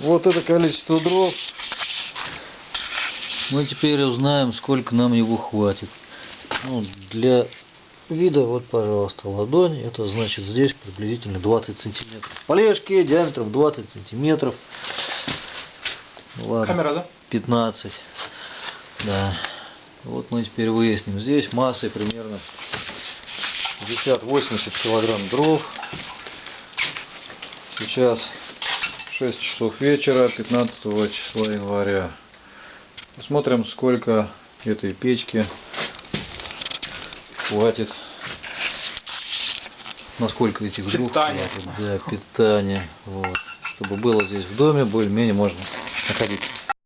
Вот это количество дров. Мы теперь узнаем, сколько нам его хватит. Ну, для вида, вот, пожалуйста, ладонь. Это значит здесь приблизительно 20 сантиметров. Полежки диаметром 20 сантиметров. Ладно, Камера, да? 15. Да. Вот мы теперь выясним. Здесь массой примерно 50-80 килограмм дров. Сейчас 6 часов вечера 15 числа января. Посмотрим, сколько этой печки хватит. Насколько этих Питание. хватит для питания. Вот. Чтобы было здесь в доме, более-менее можно находиться.